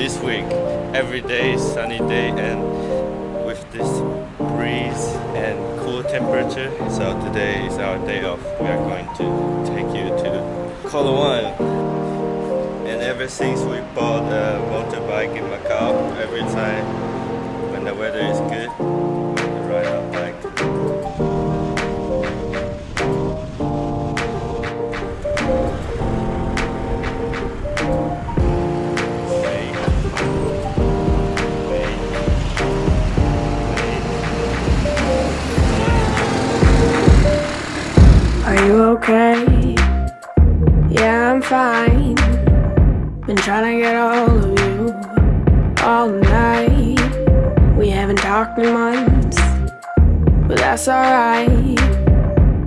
this week. Every day sunny day and with this breeze and cool temperature. So today is our day off. We are going to take you to Coloane. And ever since we bought a motorbike in Macau, every time when the weather is good, that's alright.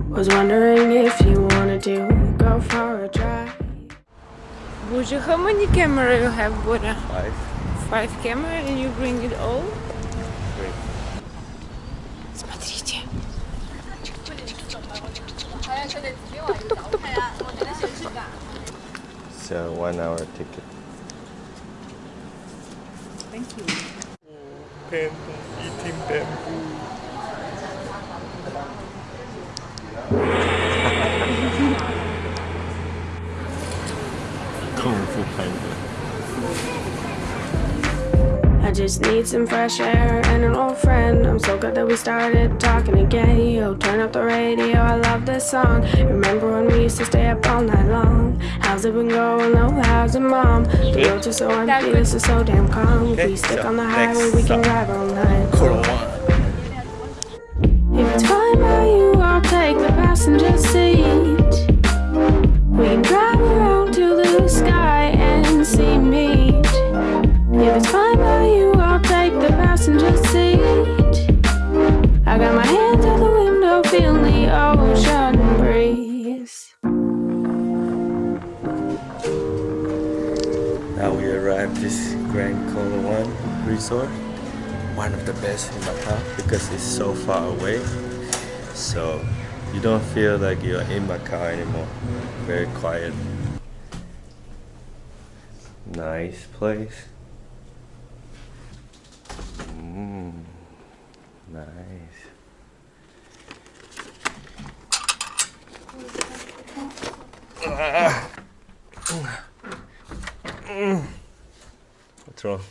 Was wondering if you wanted to go for a drive. Buja, how many camera you have, Buddha? Five. Five camera and you bring it all? Great. Смотрите. So one hour ticket. Thank you. Bamboo, eating bamboo. I just need some fresh air and an old friend. I'm so glad that we started talking again. Yo, turn up the radio, I love this song. Remember when we used to stay up all night long? How's it been going? Oh, how's it, mom? The roads are so empty, this is so damn calm. If Okay, we stick so on the highway, we can drive all night. If it's fine by you, I'll take the passenger seat. We can drive around to the sky and see meet. If it's fine by you, I'll take the passenger seat. I got my the window, the ocean breeze. Now we arrived this Grand Coloane resort. One of the best in Macau because it's so far away. So you don't feel like you're in Macau anymore. Very quiet. Nice place. Mm, nice. What's wrong?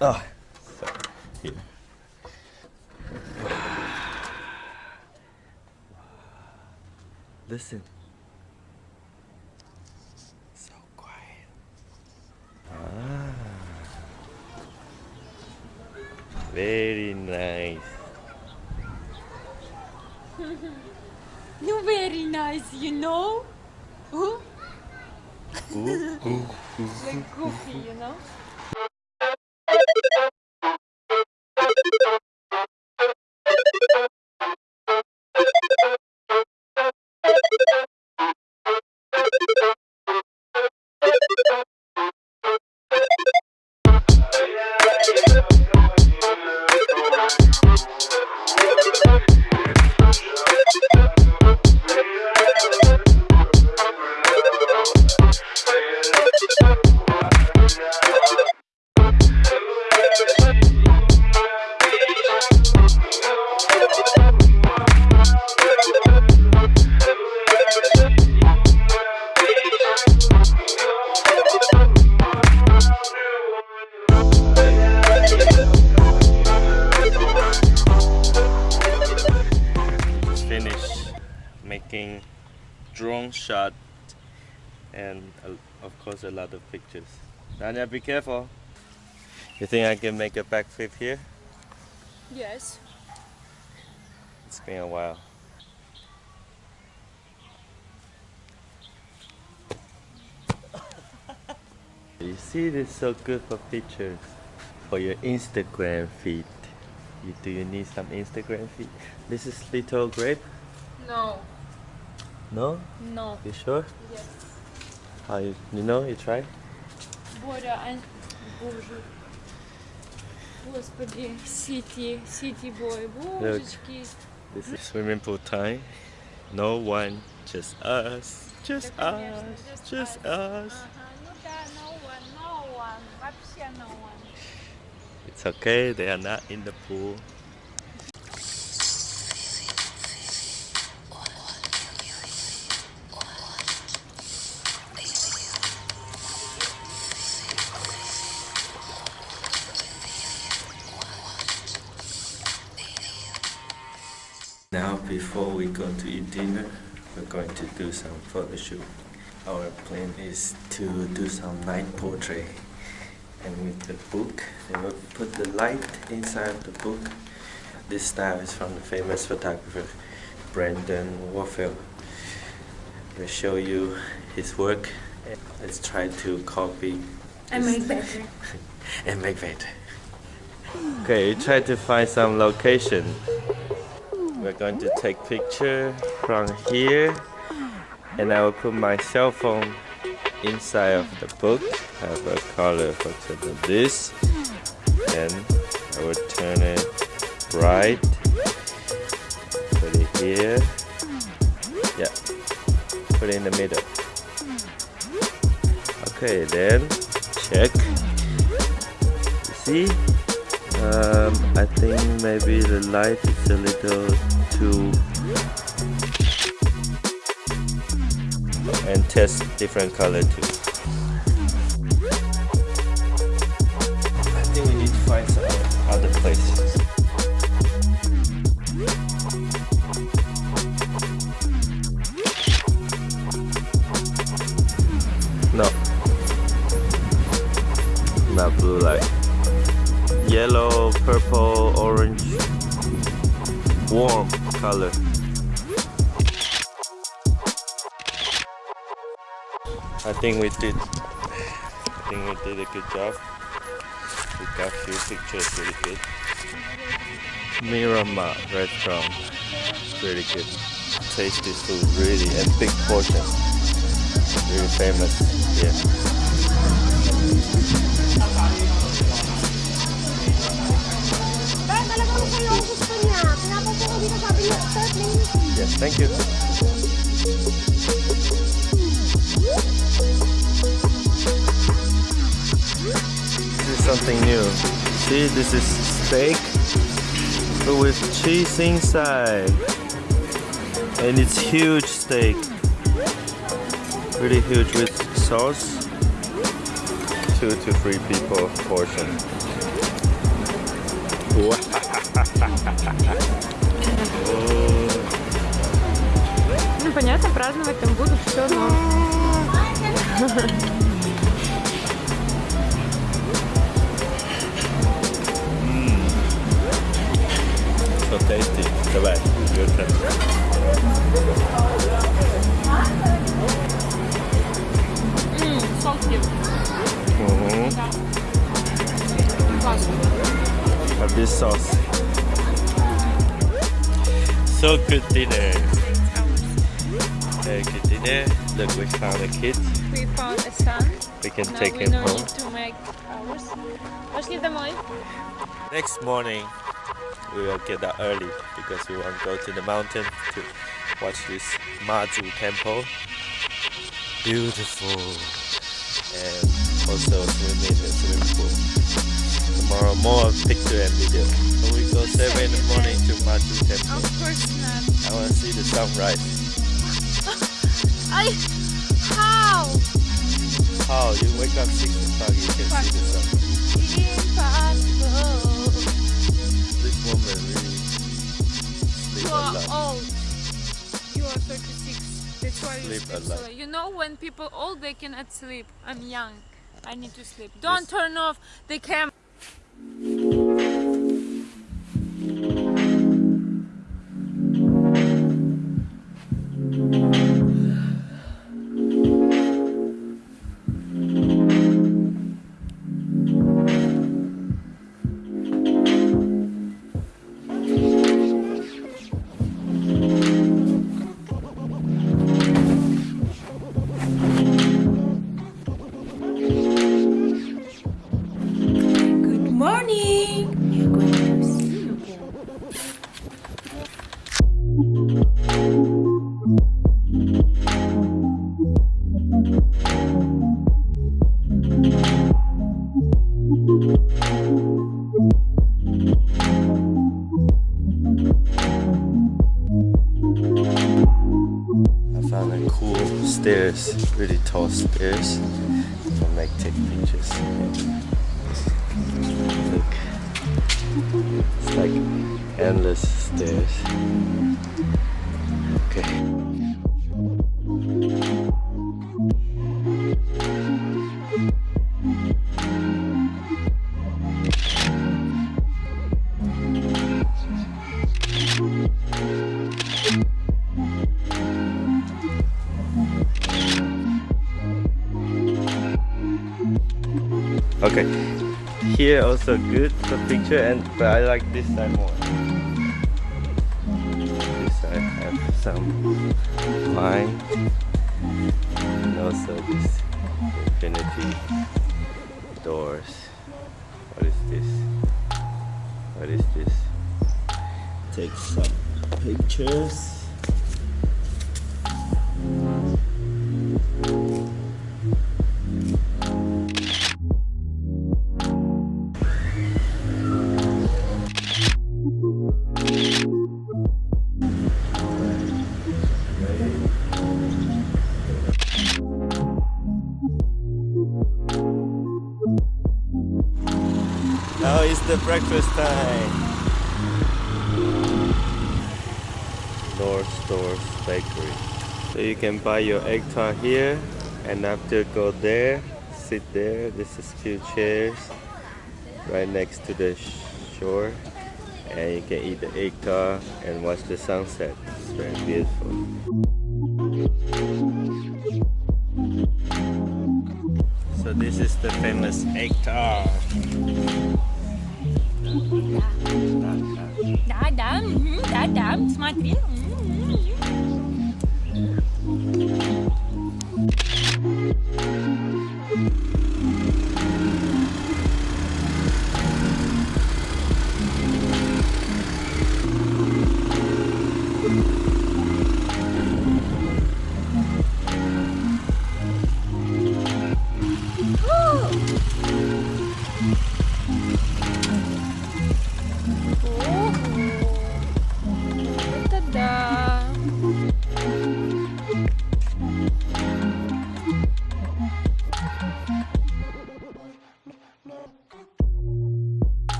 Oh. Here. Listen. So quiet. Ah. Very nice. You very nice, you know? Ooh. like goofy, you know? Drone shot and uh, of course a lot of pictures. Danya, be careful. You think I can make a backflip here? Yes. It's been a while. You see, this is so good for pictures, for your Instagram feed. You, do you need some Instagram feed? This is little grape. No. No? No. You sure? Yes. How you, you know? You try? Боря, а... Боже. Господи, Сити, Сити Бой, божечки. This is swimming pool time. No one, just us. Just Да, конечно, us. Just us. us. Ага, ну Вообще no one. It's okay, they are not in the pool. Dinner, we're going to do some photo shoot. Our plan is to do some night portrait. And with the book, we will put the light inside the book. This style is from the famous photographer Brandon Woelfel. We'll show you his work. Let's try to copy And make better. and make better. Okay, try to find some location. We're going to take picture from here and I will put my cell phone inside of the book. I Have a color for example this and I will turn it bright. Put it here. Yeah. Put it in the middle. Okay, then check. You see? Um, I think maybe the light is a little too and test different color too. I think we need to find some other places. No. Not blue light yellow, purple, orange, warm color. I think we did. I think we did a good job. We got few pictures really good. Miramar restaurant, really good. Tasty food, really, and big portion. Really famous here. Yes, thank you. This is something new. See, this is steak with cheese inside. And it's huge steak. Really huge with sauce. Two to three people portion. Ну понятно, праздновать там будут все, но so good dinner. Very good dinner. Look, we found a kid. We found a son. We can now take we him home. To make ours. Let's. Next morning, we will get up early because we want to go to the mountain to watch this Mazu temple. Beautiful. And also swimming in the swimming pool. Tomorrow more picture and video. So go 7 in the morning to Mazu temple. Of course not. I want to see the sunrise. I how? How? You wake up 6 o'clock, you can see the sun. Impossible. This woman really sleep You a are lot. old. You are 36. That's why you Sleep a lot. late. You know when people old they cannot sleep. I'm young. I need to sleep. Don't turn off the camera. Really tall stairs to make take pictures. Look, it's like endless stairs. Okay, here also good for picture and but I like this side more. This side have some wine and also this infinity doors. What is this? What is this? Take some pictures. The breakfast time. Lord Stow's Bakery. So you can buy your egg tart here and after go there, sit there. This is few chairs right next to the shore and you can eat the egg tart and watch the sunset. It's very beautiful. So this is the famous egg tart. Да, да, да, смотри.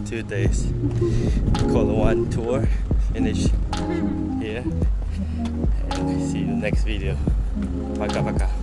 These two days one tour finish here and see you next video. Paka paka.